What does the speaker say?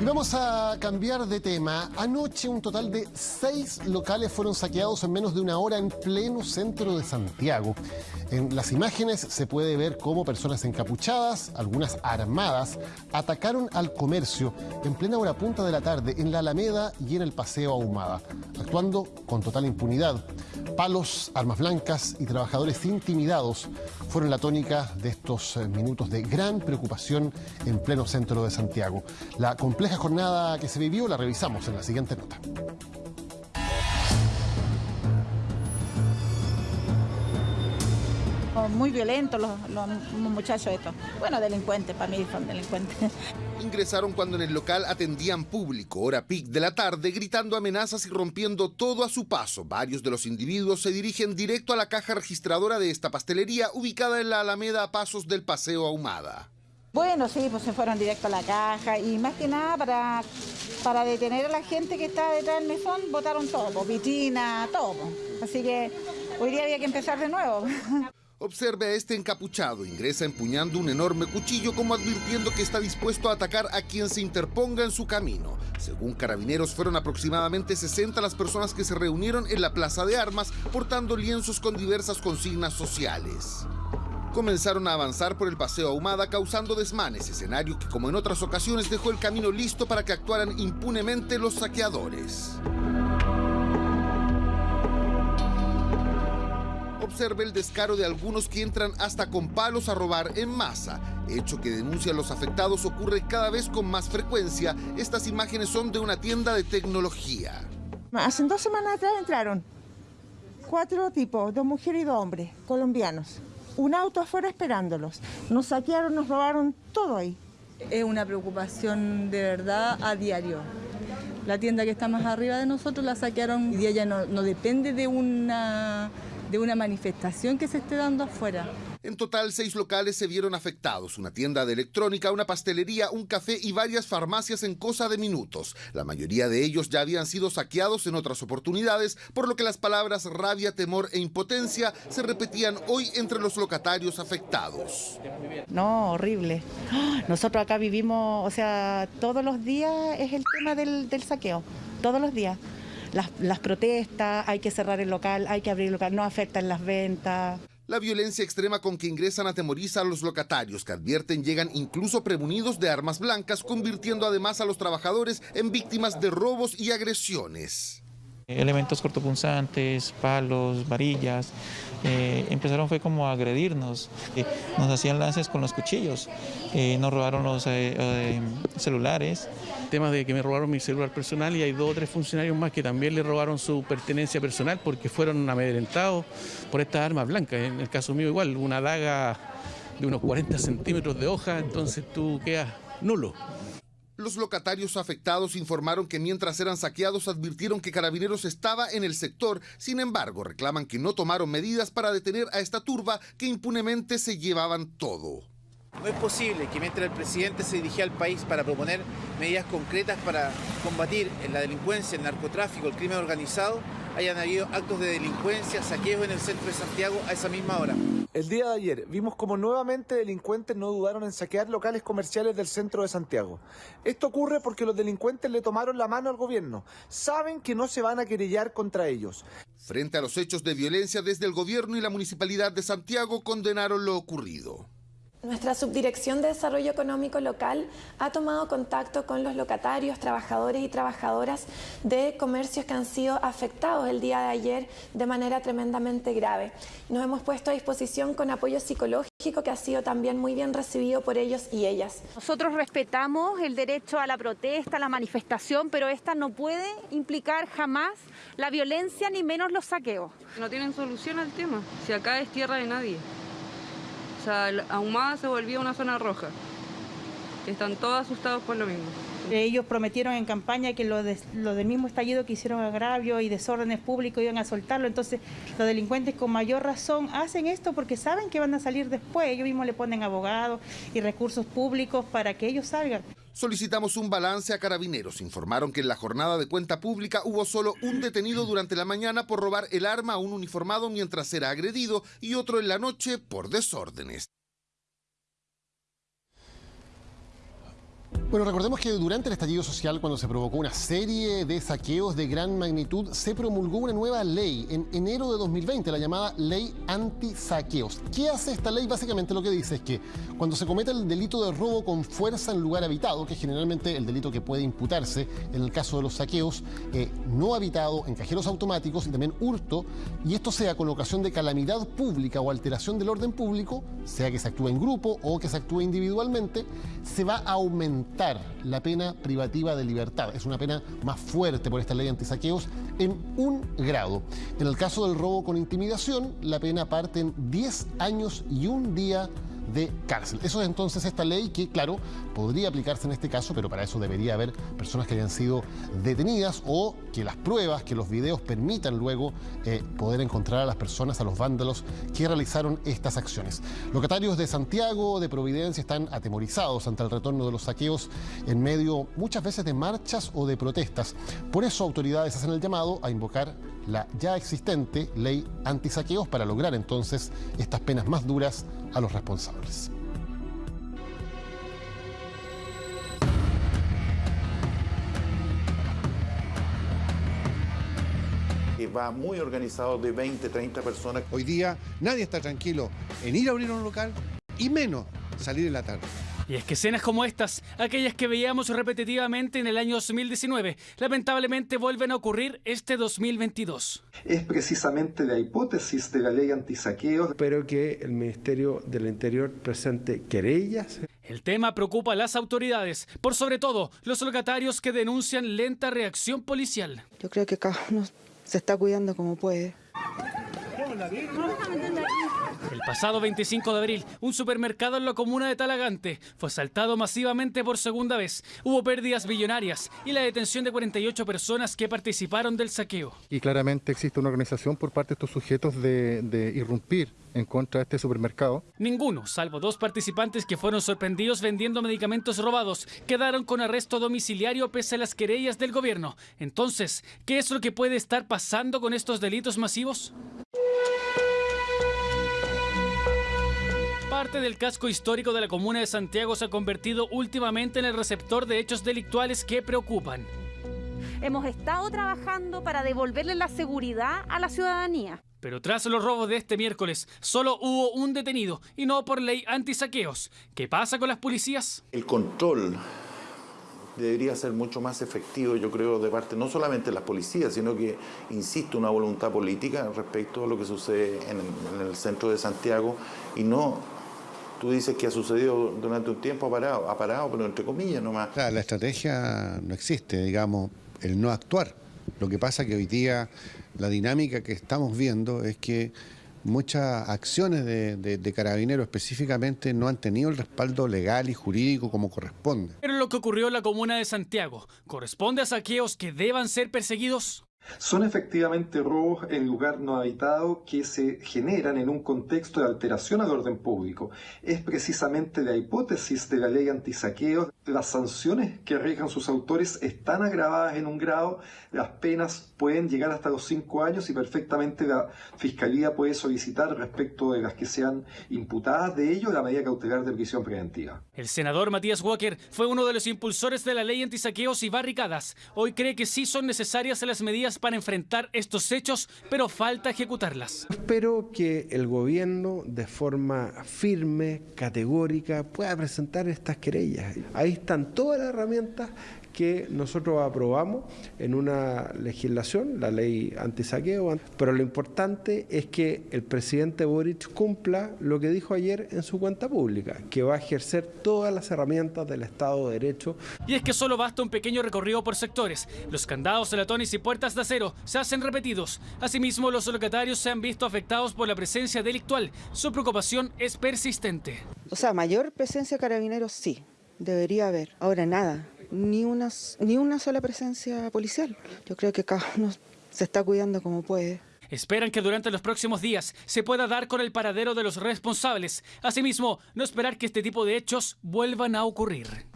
Y vamos a cambiar de tema. Anoche un total de seis locales fueron saqueados en menos de una hora en pleno centro de Santiago. En las imágenes se puede ver cómo personas encapuchadas, algunas armadas, atacaron al comercio en plena hora punta de la tarde en la Alameda y en el Paseo Ahumada, actuando con total impunidad. Palos, armas blancas y trabajadores intimidados fueron la tónica de estos eh, minutos de gran preocupación en pleno centro de Santiago. La compleja jornada que se vivió la revisamos en la siguiente nota. Muy violentos los, los muchachos estos. Bueno, delincuentes, para mí son delincuentes. Ingresaron cuando en el local atendían público, hora pic de la tarde, gritando amenazas y rompiendo todo a su paso. Varios de los individuos se dirigen directo a la caja registradora de esta pastelería, ubicada en la Alameda a pasos del Paseo Ahumada. Bueno, sí, pues se fueron directo a la caja y más que nada para, para detener a la gente que está detrás del mesón, votaron todo, vitrina, todo. Así que hoy día había que empezar de nuevo. Observe a este encapuchado, ingresa empuñando un enorme cuchillo como advirtiendo que está dispuesto a atacar a quien se interponga en su camino. Según carabineros, fueron aproximadamente 60 las personas que se reunieron en la Plaza de Armas portando lienzos con diversas consignas sociales. Comenzaron a avanzar por el Paseo Ahumada causando desmanes, escenario que como en otras ocasiones dejó el camino listo para que actuaran impunemente los saqueadores. Observe el descaro de algunos que entran hasta con palos a robar en masa. Hecho que denuncian los afectados ocurre cada vez con más frecuencia. Estas imágenes son de una tienda de tecnología. Hace dos semanas atrás entraron cuatro tipos, dos mujeres y dos hombres, colombianos. Un auto afuera esperándolos. Nos saquearon, nos robaron todo ahí. Es una preocupación de verdad a diario. La tienda que está más arriba de nosotros la saquearon y ella no, no depende de una de una manifestación que se esté dando afuera. En total, seis locales se vieron afectados, una tienda de electrónica, una pastelería, un café y varias farmacias en cosa de minutos. La mayoría de ellos ya habían sido saqueados en otras oportunidades, por lo que las palabras rabia, temor e impotencia se repetían hoy entre los locatarios afectados. No, horrible. Nosotros acá vivimos, o sea, todos los días es el tema del, del saqueo, todos los días las, protestas, hay que cerrar el local, hay que abrir el local, no afectan las ventas. La violencia extrema con que ingresan atemoriza a los locatarios, que advierten llegan incluso premunidos de armas blancas, convirtiendo además a los trabajadores en víctimas de robos y agresiones. Elementos cortopunzantes, palos, varillas, eh, empezaron fue como a agredirnos, eh, nos hacían lances con los cuchillos, eh, nos robaron los celulares. Temas de que me robaron mi celular personal y hay dos o tres funcionarios más que también le robaron su pertenencia personal porque fueron amedrentados por estas armas blancas. En el caso mío igual, una daga de unos 40 centímetros de hoja, entonces tú quedas nulo. Los locatarios afectados informaron que mientras eran saqueados advirtieron que Carabineros estaba en el sector, sin embargo reclaman que no tomaron medidas para detener a esta turba que impunemente se llevaban todo. No es posible que mientras el presidente se dirigía al país para proponer medidas concretas para combatir la delincuencia, el narcotráfico, el crimen organizado, hayan habido actos de delincuencia, saqueos en el centro de Santiago a esa misma hora. El día de ayer vimos como nuevamente delincuentes no dudaron en saquear locales comerciales del centro de Santiago. Esto ocurre porque los delincuentes le tomaron la mano al gobierno. Saben que no se van a querellar contra ellos. Frente a los hechos de violencia desde el gobierno y la municipalidad de Santiago condenaron lo ocurrido. Nuestra Subdirección de Desarrollo Económico Local ha tomado contacto con los locatarios, trabajadores y trabajadoras de comercios que han sido afectados el día de ayer de manera tremendamente grave. Nos hemos puesto a disposición con apoyo psicológico que ha sido también muy bien recibido por ellos y ellas. Nosotros respetamos el derecho a la protesta, a la manifestación, pero esta no puede implicar jamás la violencia ni menos los saqueos. No tienen solución al tema, si acá es tierra de nadie. Sea, Ahumada se volvía una zona roja. Están todos asustados por lo mismo. Ellos prometieron en campaña que lo, del mismo estallido que hicieron agravio y desórdenes públicos iban a soltarlo. Entonces, los delincuentes con mayor razón hacen esto porque saben que van a salir después. Ellos mismos le ponen abogados y recursos públicos para que ellos salgan. Solicitamos un balance a carabineros. Informaron que en la jornada de cuenta pública hubo solo un detenido durante la mañana por robar el arma a un uniformado mientras era agredido y otro en la noche por desórdenes. Bueno, recordemos que durante el estallido social, cuando se provocó una serie de saqueos de gran magnitud, se promulgó una nueva ley en enero de 2020, la llamada Ley Anti-Saqueos. ¿Qué hace esta ley? Básicamente lo que dice es que cuando se comete el delito de robo con fuerza en lugar habitado, que es generalmente el delito que puede imputarse en el caso de los saqueos, eh, no habitado en cajeros automáticos y también hurto, y esto sea con ocasión de calamidad pública o alteración del orden público, sea que se actúe en grupo o que se actúe individualmente, se va a aumentar la pena privativa de libertad. Es una pena más fuerte por esta ley antisaqueos en un grado. En el caso del robo con intimidación, la pena parte en 10 años y un día cárcel. Eso es entonces esta ley que, claro, podría aplicarse en este caso, pero para eso debería haber personas que hayan sido detenidas o que las pruebas, que los videos permitan luego eh, poder encontrar a las personas, a los vándalos que realizaron estas acciones. Locatarios de Santiago, de Providencia, están atemorizados ante el retorno de los saqueos en medio muchas veces de marchas o de protestas. Por eso autoridades hacen el llamado a invocar la ya existente ley antisaqueos para lograr entonces estas penas más duras a los responsables. Va muy organizado de 20, 30 personas. Hoy día nadie está tranquilo en ir a abrir un local y menos salir en la tarde. Y es que escenas como estas, aquellas que veíamos repetitivamente en el año 2019, lamentablemente vuelven a ocurrir este 2022. Es precisamente la hipótesis de la ley antisaqueo. Espero que el Ministerio del Interior presente querellas. El tema preocupa a las autoridades, por sobre todo los locatarios que denuncian lenta reacción policial. Yo creo que cada uno se está cuidando como puede. El pasado 25 de abril, un supermercado en la comuna de Talagante fue asaltado masivamente por segunda vez. Hubo pérdidas billonarias y la detención de 48 personas que participaron del saqueo. Y claramente existe una organización por parte de estos sujetos de, de irrumpir en contra de este supermercado. Ninguno, salvo dos participantes que fueron sorprendidos vendiendo medicamentos robados, quedaron con arresto domiciliario pese a las querellas del gobierno. Entonces, ¿qué es lo que puede estar pasando con estos delitos masivos? Parte del casco histórico de la comuna de Santiago se ha convertido últimamente en el receptor de hechos delictuales que preocupan. Hemos estado trabajando para devolverle la seguridad a la ciudadanía. Pero tras los robos de este miércoles, solo hubo un detenido y no por ley antisaqueos. ¿Qué pasa con las policías? El control debería ser mucho más efectivo, yo creo, de parte no solamente de las policías, sino que, insisto, una voluntad política respecto a lo que sucede en el, en el centro de Santiago y no Tú dices que ha sucedido durante un tiempo, ha parado, ha parado pero entre comillas nomás. La, la estrategia no existe, digamos, el no actuar. Lo que pasa que hoy día la dinámica que estamos viendo es que muchas acciones de, de, de, carabineros específicamente no han tenido el respaldo legal y jurídico como corresponde. Pero lo que ocurrió en la comuna de Santiago, ¿corresponde a saqueos que deban ser perseguidos? Son efectivamente robos en lugar no habitado que se generan en un contexto de alteración al orden público. Es precisamente la hipótesis de la ley antisaqueo. Las sanciones que arriesgan sus autores están agravadas en un grado, las penas pueden llegar hasta los cinco años y perfectamente la Fiscalía puede solicitar respecto de las que sean imputadas de ello la medida cautelar de prisión preventiva. El senador Matías Walker fue uno de los impulsores de la ley antisaqueos y barricadas. Hoy cree que sí son necesarias las medidas para enfrentar estos hechos, pero falta ejecutarlas. Espero que el gobierno de forma firme, categórica, pueda presentar estas querellas. Ahí están todas las herramientas que nosotros aprobamos en una legislación, la ley antisaqueo, pero lo importante es que el presidente Boric cumpla lo que dijo ayer en su cuenta pública, que va a ejercer todas las herramientas del Estado de Derecho. Y es que solo basta un pequeño recorrido por sectores. Los candados, latones y puertas de acero se hacen repetidos. Asimismo, los locatarios se han visto afectados por la presencia delictual. Su preocupación es persistente. O sea, mayor presencia de carabineros sí, debería haber. Ahora nada, ni una, ni una sola presencia policial. Yo creo que cada uno se está cuidando como puede. Esperan que durante los próximos días se pueda dar con el paradero de los responsables. Asimismo, no esperar que este tipo de hechos vuelvan a ocurrir.